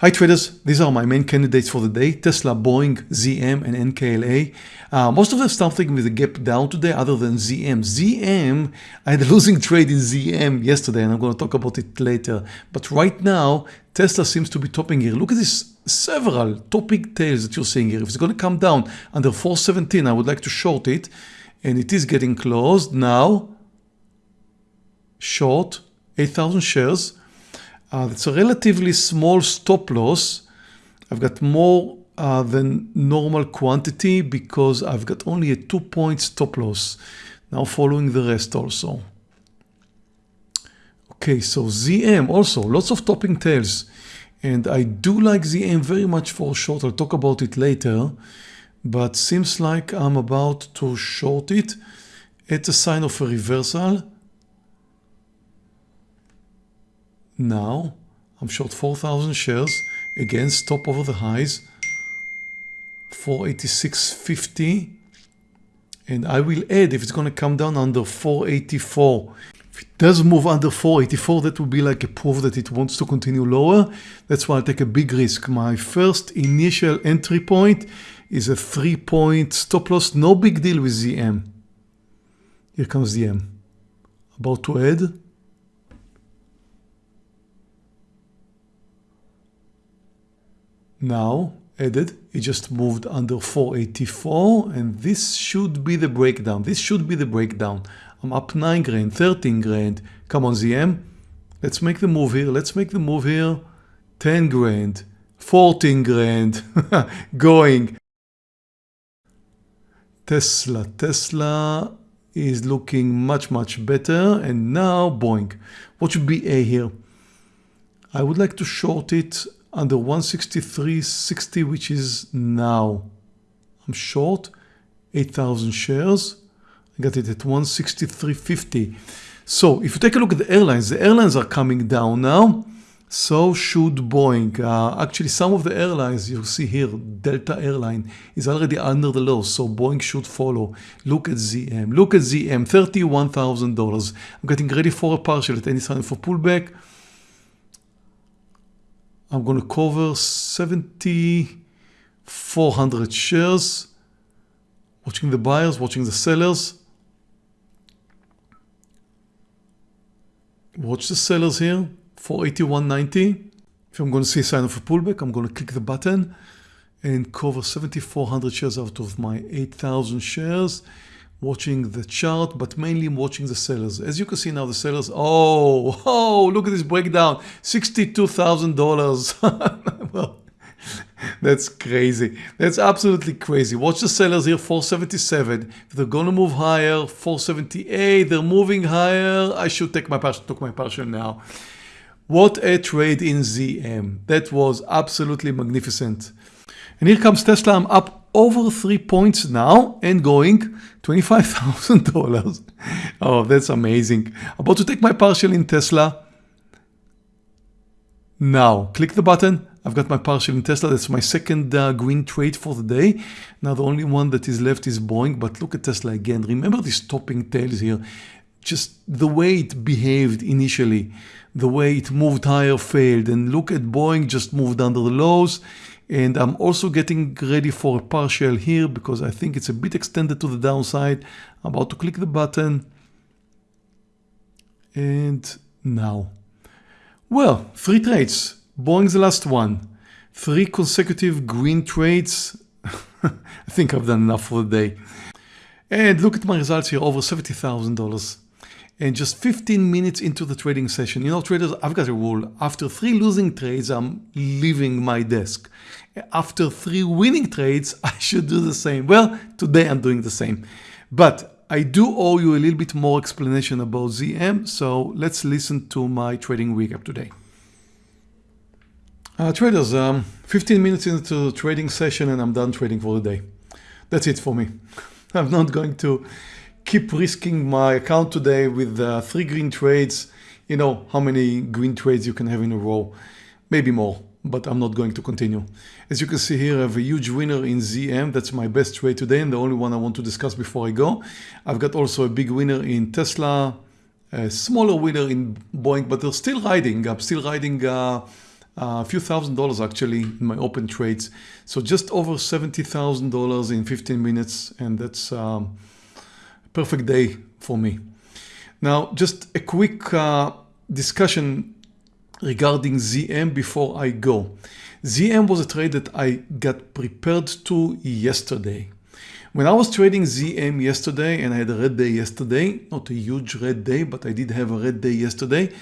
Hi traders, these are my main candidates for the day, Tesla, Boeing, ZM and NKLA. Uh, most of them starting with a gap down today other than ZM. ZM, I had a losing trade in ZM yesterday and I'm going to talk about it later. But right now, Tesla seems to be topping here. Look at this several topping tails that you're seeing here. If it's going to come down under 417, I would like to short it and it is getting closed now. Short 8,000 shares. Uh, it's a relatively small stop loss. I've got more uh, than normal quantity because I've got only a two point stop loss. Now following the rest also. Okay, so ZM also, lots of topping tails. And I do like ZM very much for short. I'll talk about it later. But seems like I'm about to short it. It's a sign of a reversal. Now I'm short 4,000 shares. Again, stop over the highs. 486.50. And I will add if it's going to come down under 484. If it does move under 484, that would be like a proof that it wants to continue lower. That's why I'll take a big risk. My first initial entry point is a three point stop loss. No big deal with ZM. Here comes ZM. About to add. Now added it just moved under 484 and this should be the breakdown. This should be the breakdown. I'm up 9 grand 13 grand. Come on ZM let's make the move here. Let's make the move here. 10 grand 14 grand. Going. Tesla Tesla is looking much much better. And now Boeing. What should be A here? I would like to short it under 163.60 which is now. I'm short 8,000 shares. I got it at 163.50. So if you take a look at the airlines, the airlines are coming down now. So should Boeing. Uh, actually, some of the airlines you see here, Delta Airline is already under the low, so Boeing should follow. Look at ZM. Look at ZM, $31,000. I'm getting ready for a partial at any time for pullback. I'm going to cover 7,400 shares. Watching the buyers, watching the sellers. Watch the sellers here, 481.90. If I'm going to see a sign of a pullback, I'm going to click the button and cover 7,400 shares out of my 8,000 shares watching the chart, but mainly watching the sellers. As you can see now, the sellers, oh, oh, look at this breakdown, $62,000. well, that's crazy. That's absolutely crazy. Watch the sellers here, 477. If they're going to move higher, 478, they're moving higher. I should take my partial, took my partial now. What a trade in ZM. That was absolutely magnificent. And here comes Tesla. I'm up over three points now and going $25,000. oh, that's amazing. About to take my partial in Tesla. Now, click the button. I've got my partial in Tesla. That's my second uh, green trade for the day. Now, the only one that is left is Boeing, but look at Tesla again. Remember these topping tails here. Just the way it behaved initially, the way it moved higher failed. And look at Boeing just moved under the lows and I'm also getting ready for a partial here because I think it's a bit extended to the downside. I'm about to click the button. And now. Well, three trades. Boeing's the last one. Three consecutive green trades. I think I've done enough for the day. And look at my results here, over $70,000 and just 15 minutes into the trading session. You know, traders, I've got a rule. After three losing trades, I'm leaving my desk. After three winning trades, I should do the same. Well, today I'm doing the same. But I do owe you a little bit more explanation about ZM, so let's listen to my trading recap today. Uh, traders, um, 15 minutes into the trading session and I'm done trading for the day. That's it for me. I'm not going to keep risking my account today with uh, three green trades. You know how many green trades you can have in a row, maybe more, but I'm not going to continue. As you can see here, I have a huge winner in ZM. That's my best trade today and the only one I want to discuss before I go. I've got also a big winner in Tesla, a smaller winner in Boeing, but they're still riding. I'm still riding uh, a few thousand dollars actually in my open trades. So just over $70,000 in 15 minutes and that's um, a perfect day for me. Now just a quick uh, discussion regarding ZM before I go. ZM was a trade that I got prepared to yesterday. When I was trading ZM yesterday and I had a red day yesterday, not a huge red day, but I did have a red day yesterday,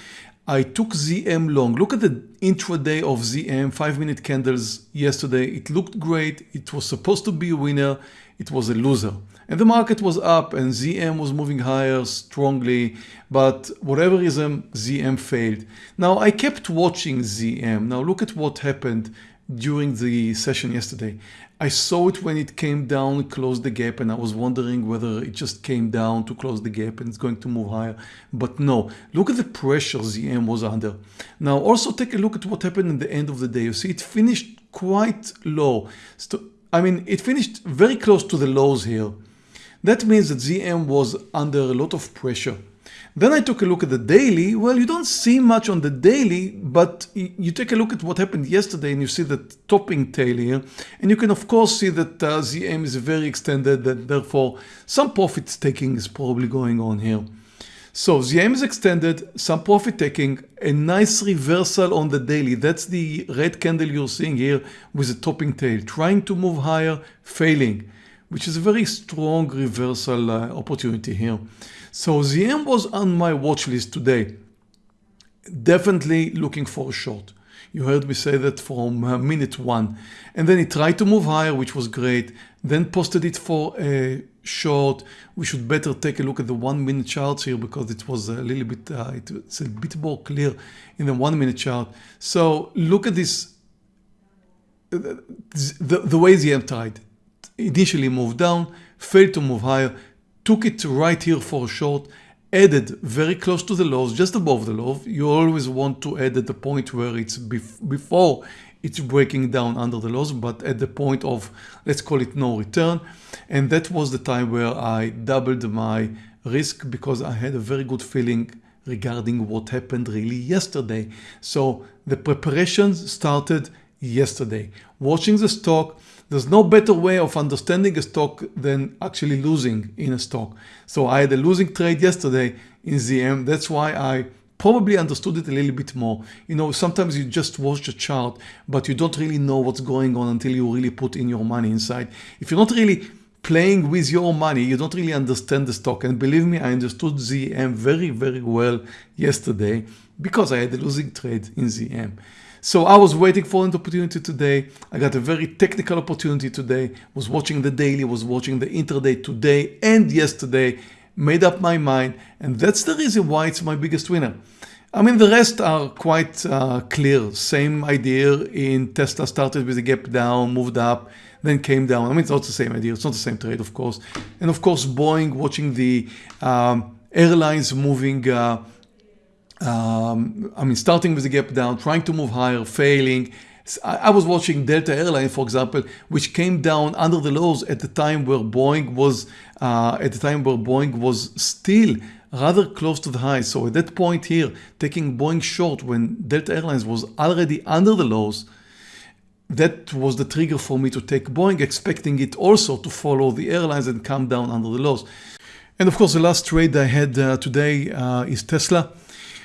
I took ZM long. Look at the intraday of ZM, 5 minute candles yesterday. It looked great. It was supposed to be a winner. It was a loser. And the market was up and ZM was moving higher strongly, but whatever reason, ZM failed. Now I kept watching ZM. Now look at what happened during the session yesterday. I saw it when it came down, closed the gap, and I was wondering whether it just came down to close the gap and it's going to move higher. But no, look at the pressure ZM was under. Now also take a look at what happened at the end of the day. You see it finished quite low. So, I mean, it finished very close to the lows here. That means that ZM was under a lot of pressure. Then I took a look at the daily. Well, you don't see much on the daily, but you take a look at what happened yesterday and you see that topping tail here. And you can of course see that uh, ZM is very extended and therefore some profit taking is probably going on here. So ZM is extended, some profit taking, a nice reversal on the daily. That's the red candle you're seeing here with a topping tail, trying to move higher, failing, which is a very strong reversal uh, opportunity here. So ZM was on my watch list today. Definitely looking for a short. You heard me say that from uh, minute one. And then it tried to move higher, which was great. Then posted it for a short. We should better take a look at the one minute charts here because it was a little bit, uh, it's a bit more clear in the one minute chart. So look at this, the, the way ZM tried. Initially moved down, failed to move higher, took it right here for a short, added very close to the lows, just above the low. You always want to add at the point where it's bef before it's breaking down under the lows, but at the point of, let's call it no return. And that was the time where I doubled my risk because I had a very good feeling regarding what happened really yesterday. So the preparations started yesterday. Watching the stock, there's no better way of understanding a stock than actually losing in a stock. So I had a losing trade yesterday in ZM. That's why I probably understood it a little bit more. You know, sometimes you just watch the chart, but you don't really know what's going on until you really put in your money inside. If you're not really playing with your money, you don't really understand the stock. And believe me, I understood ZM very, very well yesterday because I had a losing trade in ZM. So I was waiting for an opportunity today. I got a very technical opportunity today, was watching the daily, was watching the intraday today and yesterday, made up my mind. And that's the reason why it's my biggest winner. I mean, the rest are quite uh, clear. Same idea in Tesla started with a gap down, moved up, then came down. I mean, it's not the same idea. It's not the same trade, of course. And of course, Boeing watching the um, airlines moving uh, um, I mean, starting with the gap down, trying to move higher, failing. I was watching Delta Airline, for example, which came down under the lows at the time where Boeing was uh, at the time where Boeing was still rather close to the high. So at that point here, taking Boeing short when Delta Airlines was already under the lows, that was the trigger for me to take Boeing, expecting it also to follow the airlines and come down under the lows. And of course, the last trade I had uh, today uh, is Tesla.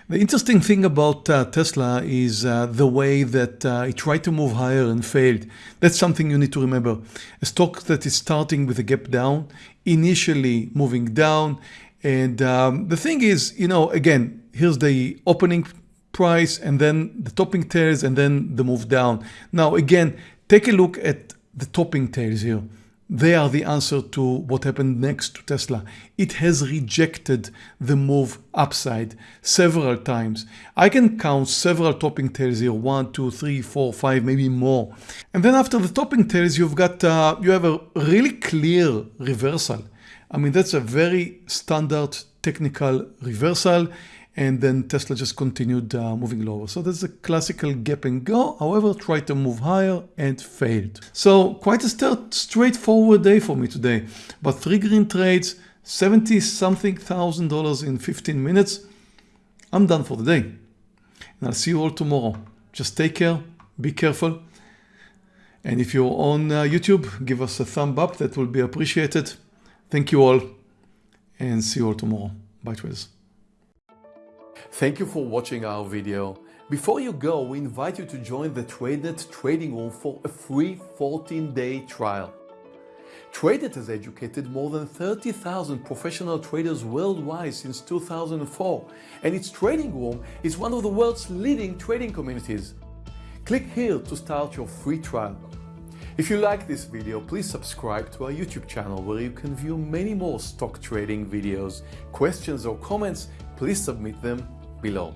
The interesting thing about uh, Tesla is uh, the way that uh, it tried to move higher and failed. That's something you need to remember. A stock that is starting with a gap down, initially moving down. And um, the thing is, you know, again, here's the opening price and then the topping tails and then the move down. Now, again, take a look at the topping tails here. They are the answer to what happened next to Tesla. It has rejected the move upside several times. I can count several topping tails here, one, two, three, four, five, maybe more. And then after the topping tails, you've got, uh, you have a really clear reversal. I mean, that's a very standard technical reversal and then Tesla just continued uh, moving lower. So that's a classical gap and go, however, tried to move higher and failed. So quite a straightforward day for me today, but three green trades, 70 something thousand dollars in 15 minutes. I'm done for the day and I'll see you all tomorrow. Just take care, be careful. And if you're on uh, YouTube, give us a thumb up, that will be appreciated. Thank you all and see you all tomorrow. Bye traders. Thank you for watching our video. Before you go, we invite you to join the TradeNet trading room for a free 14-day trial. TradeNet has educated more than 30,000 professional traders worldwide since 2004, and its trading room is one of the world's leading trading communities. Click here to start your free trial. If you like this video, please subscribe to our YouTube channel where you can view many more stock trading videos. Questions or comments, please submit them below.